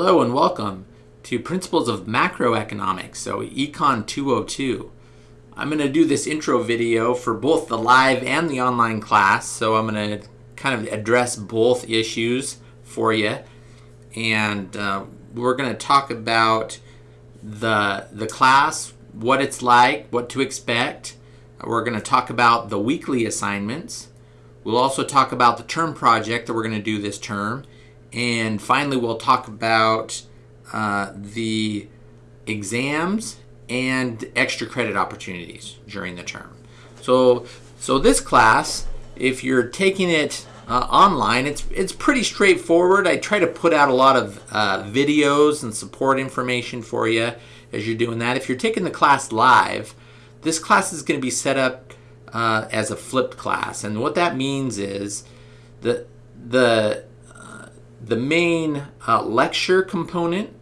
Hello and welcome to Principles of Macroeconomics, so Econ 202. I'm going to do this intro video for both the live and the online class, so I'm going to kind of address both issues for you. And uh, we're going to talk about the, the class, what it's like, what to expect. We're going to talk about the weekly assignments. We'll also talk about the term project that we're going to do this term and finally, we'll talk about uh, the exams and extra credit opportunities during the term. So, so this class, if you're taking it uh, online, it's it's pretty straightforward. I try to put out a lot of uh, videos and support information for you as you're doing that. If you're taking the class live, this class is going to be set up uh, as a flipped class, and what that means is the the the main uh, lecture component,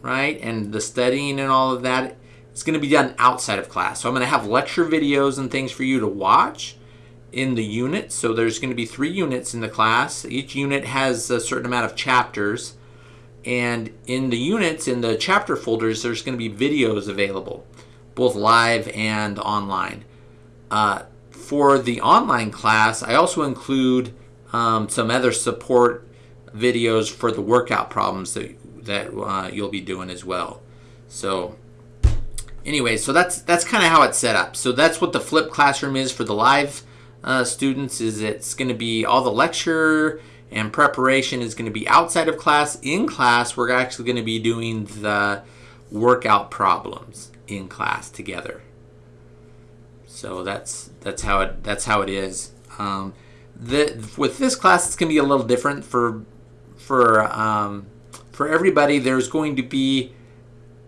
right, and the studying and all of that is going to be done outside of class. So I'm going to have lecture videos and things for you to watch in the unit. So there's going to be three units in the class. Each unit has a certain amount of chapters. And in the units, in the chapter folders, there's going to be videos available, both live and online. Uh, for the online class, I also include um, some other support videos for the workout problems that that uh, you'll be doing as well. So anyway, so that's that's kind of how it's set up. So that's what the flip classroom is for the live uh, students. Is it's going to be all the lecture and preparation is going to be outside of class. In class, we're actually going to be doing the workout problems in class together. So that's that's how it that's how it is. Um, the, with this class, it's going to be a little different for for um, for everybody, there's going to be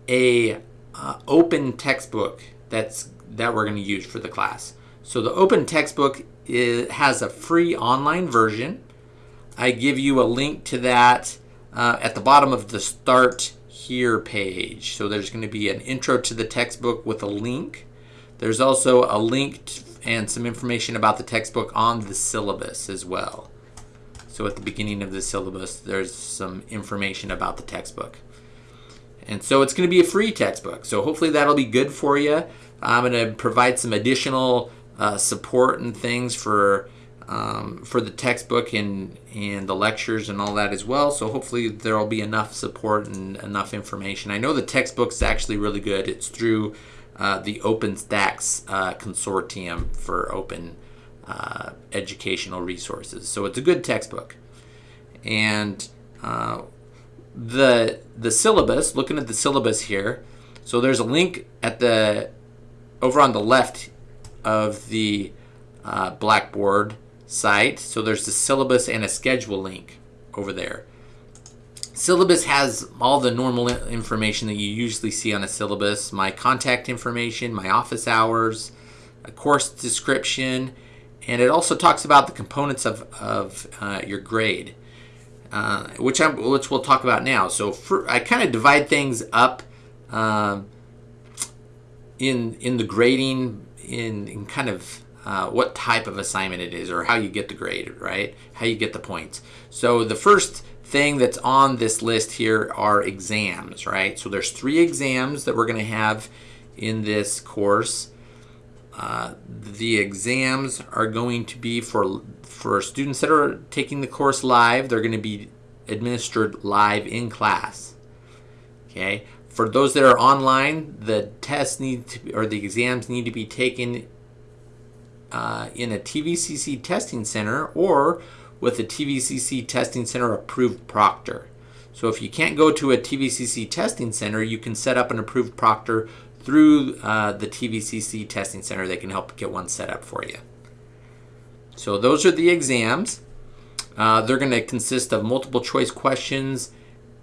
a uh, open textbook that's that we're going to use for the class. So the open textbook is, has a free online version. I give you a link to that uh, at the bottom of the Start Here page. So there's going to be an intro to the textbook with a link. There's also a link and some information about the textbook on the syllabus as well. So at the beginning of the syllabus, there's some information about the textbook. And so it's going to be a free textbook. So hopefully that'll be good for you. I'm going to provide some additional uh, support and things for um, for the textbook and and the lectures and all that as well. So hopefully there will be enough support and enough information. I know the textbook's actually really good. It's through uh, the OpenStax uh, consortium for open uh, educational resources. So it's a good textbook. And uh, the the syllabus, looking at the syllabus here, so there's a link at the over on the left of the uh, Blackboard site. So there's the syllabus and a schedule link over there. Syllabus has all the normal information that you usually see on a syllabus, my contact information, my office hours, a course description, and it also talks about the components of, of uh, your grade, uh, which, I'm, which we'll talk about now. So for, I kind of divide things up um, in, in the grading in, in kind of uh, what type of assignment it is or how you get the grade, right? How you get the points. So the first thing that's on this list here are exams, right? So there's three exams that we're going to have in this course. Uh, the exams are going to be for for students that are taking the course live. They're going to be administered live in class. Okay. For those that are online, the tests need to or the exams need to be taken uh, in a TVCC testing center or with a TVCC testing center approved proctor. So if you can't go to a TVCC testing center, you can set up an approved proctor through uh, the TVCC Testing Center. They can help get one set up for you. So those are the exams. Uh, they're going to consist of multiple choice questions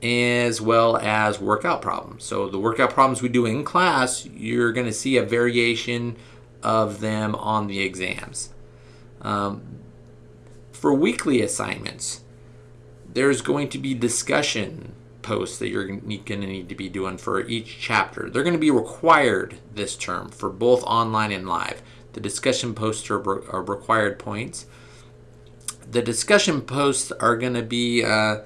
as well as workout problems. So the workout problems we do in class, you're going to see a variation of them on the exams. Um, for weekly assignments, there's going to be discussion posts that you're going to need to be doing for each chapter. They're going to be required this term for both online and live. The discussion posts are, are required points. The discussion posts are going to be, uh,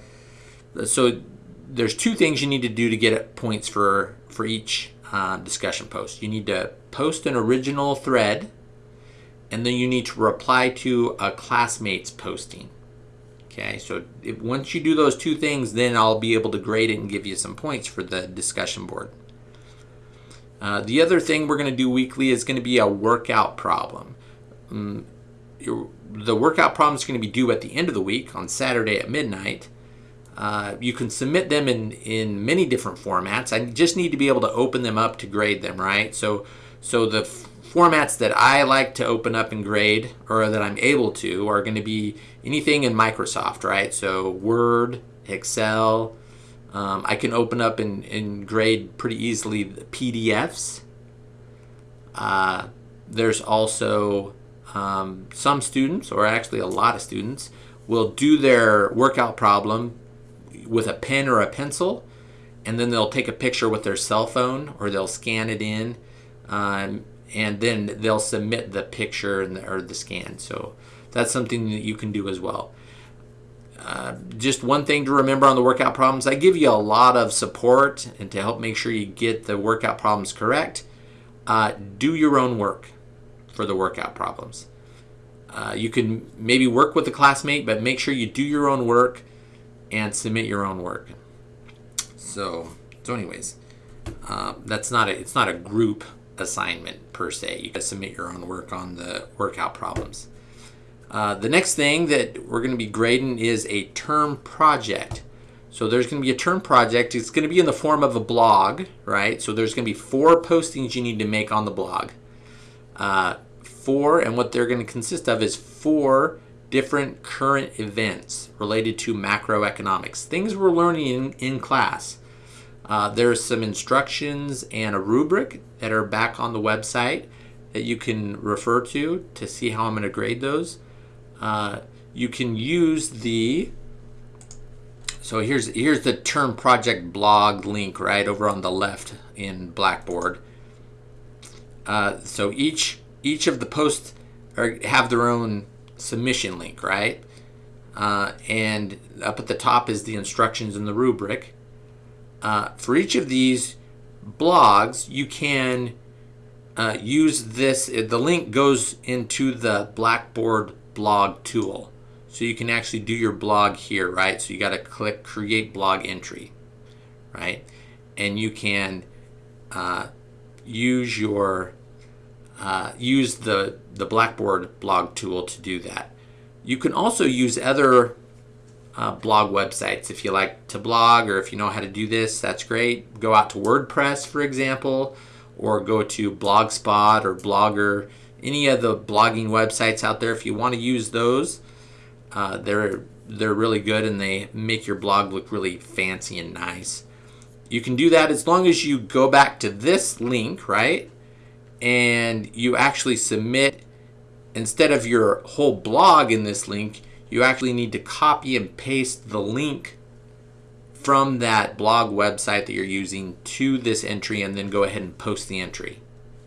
so there's two things you need to do to get points for for each uh, discussion post. You need to post an original thread, and then you need to reply to a classmate's posting. Okay, so if, once you do those two things, then I'll be able to grade it and give you some points for the discussion board. Uh, the other thing we're going to do weekly is going to be a workout problem. Um, your, the workout problem is going to be due at the end of the week on Saturday at midnight. Uh, you can submit them in, in many different formats. I just need to be able to open them up to grade them, right? So, so the formats that I like to open up and grade, or that I'm able to, are going to be anything in Microsoft, right? So Word, Excel. Um, I can open up and, and grade pretty easily the PDFs. Uh, there's also um, some students, or actually a lot of students, will do their workout problem with a pen or a pencil, and then they'll take a picture with their cell phone or they'll scan it in, um, and then they'll submit the picture and the, or the scan. So that's something that you can do as well. Uh, just one thing to remember on the workout problems, I give you a lot of support and to help make sure you get the workout problems correct. Uh, do your own work for the workout problems. Uh, you can maybe work with a classmate, but make sure you do your own work and submit your own work. So, so anyways, uh, that's not a, it's not a group assignment per se. You can submit your own work on the workout problems. Uh, the next thing that we're going to be grading is a term project. So there's going to be a term project. It's going to be in the form of a blog, right? So there's going to be four postings you need to make on the blog. Uh, four, and what they're going to consist of is four different current events related to macroeconomics, things we're learning in, in class. Uh, there's some instructions and a rubric that are back on the website that you can refer to to see how I'm going to grade those. Uh, you can use the so here's here's the term project blog link right over on the left in Blackboard. Uh, so each each of the posts are, have their own submission link, right? Uh, and up at the top is the instructions in the rubric. Uh, for each of these blogs, you can uh, use this. The link goes into the Blackboard blog tool. So you can actually do your blog here, right? So you got to click create blog entry, right? And you can uh, use your uh, use the, the Blackboard blog tool to do that. You can also use other uh, blog websites if you like to blog or if you know how to do this, that's great. Go out to WordPress, for example, or go to Blogspot or Blogger, any of the blogging websites out there. If you want to use those, uh, they're they're really good and they make your blog look really fancy and nice. You can do that as long as you go back to this link, right? and you actually submit instead of your whole blog in this link you actually need to copy and paste the link from that blog website that you're using to this entry and then go ahead and post the entry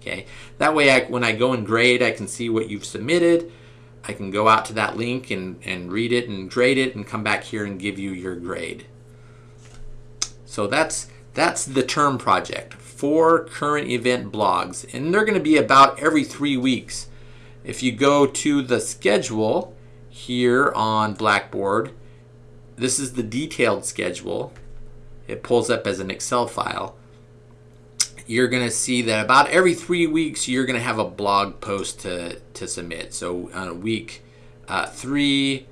okay? That way I, when I go and grade I can see what you've submitted. I can go out to that link and, and read it and grade it and come back here and give you your grade. So that's that's the term project. Four current event blogs, and they're going to be about every three weeks. If you go to the schedule here on Blackboard, this is the detailed schedule. It pulls up as an Excel file. You're going to see that about every three weeks, you're going to have a blog post to, to submit. So on week uh, three,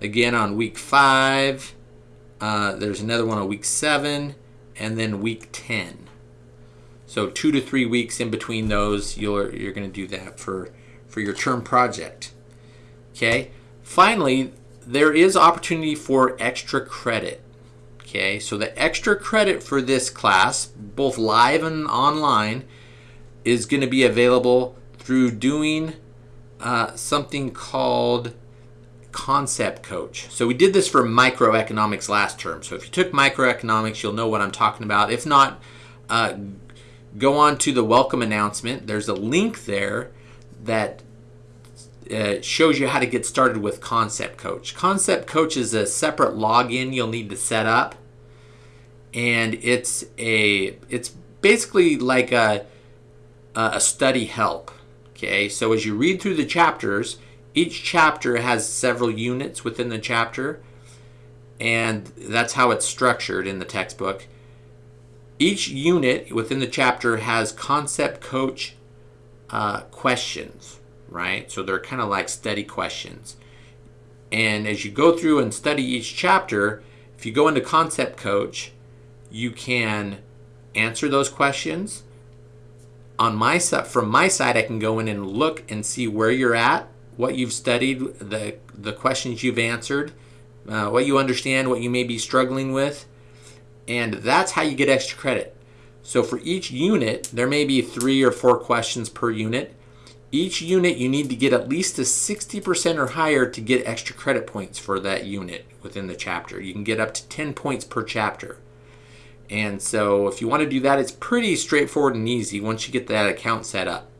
again on week five, uh, there's another one on week seven, and then week 10. So two to three weeks in between those, you're, you're going to do that for, for your term project. Okay. Finally, there is opportunity for extra credit. Okay, so the extra credit for this class, both live and online, is going to be available through doing uh, something called Concept Coach. So we did this for microeconomics last term. So if you took microeconomics, you'll know what I'm talking about. If not, uh, go on to the welcome announcement. There's a link there that uh, shows you how to get started with Concept Coach. Concept Coach is a separate login you'll need to set up. and it's a it's basically like a a study help. Okay, so as you read through the chapters, each chapter has several units within the chapter, and that's how it's structured in the textbook. Each unit within the chapter has concept coach uh, questions, right? So they're kind of like study questions. And as you go through and study each chapter, if you go into concept coach, you can answer those questions. On my side, from my side, I can go in and look and see where you're at, what you've studied, the the questions you've answered, uh, what you understand, what you may be struggling with, and that's how you get extra credit. So for each unit, there may be three or four questions per unit. Each unit, you need to get at least a 60% or higher to get extra credit points for that unit within the chapter. You can get up to 10 points per chapter. And so if you want to do that, it's pretty straightforward and easy once you get that account set up.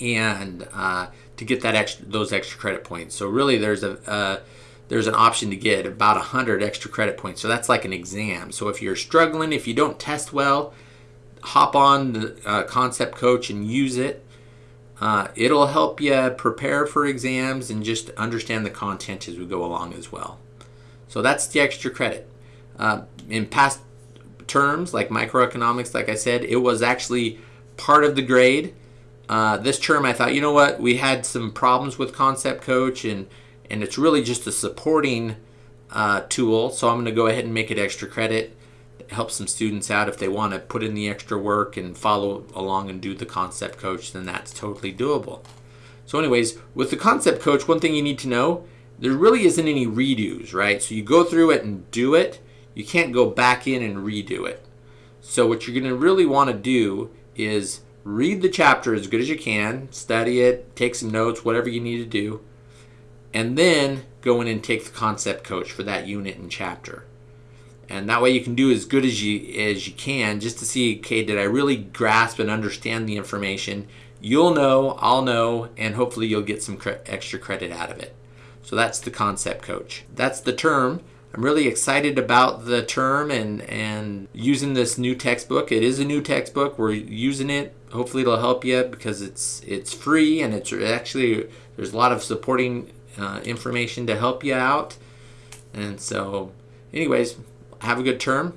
And uh, to get that extra, those extra credit points. So really there's a, uh, there's an option to get about 100 extra credit points. So that's like an exam. So if you're struggling, if you don't test well, hop on the uh, Concept Coach and use it. Uh, it'll help you prepare for exams and just understand the content as we go along as well. So that's the extra credit. Uh, in past terms, like microeconomics, like I said, it was actually part of the grade. Uh, this term, I thought, you know what, we had some problems with Concept Coach, and and it's really just a supporting uh, tool. So I'm going to go ahead and make it extra credit. Help some students out if they want to put in the extra work and follow along and do the Concept Coach, then that's totally doable. So, anyways, with the Concept Coach, one thing you need to know there really isn't any redos, right? So you go through it and do it you can't go back in and redo it. So what you're going to really want to do is read the chapter as good as you can, study it, take some notes, whatever you need to do, and then go in and take the concept coach for that unit and chapter. And that way you can do as good as you as you can just to see, okay, did I really grasp and understand the information? You'll know, I'll know, and hopefully you'll get some cre extra credit out of it. So that's the concept coach. That's the term. I'm really excited about the term and, and using this new textbook. It is a new textbook. We're using it. Hopefully it'll help you because it's it's free and it's actually there's a lot of supporting uh, information to help you out. And so anyways, have a good term.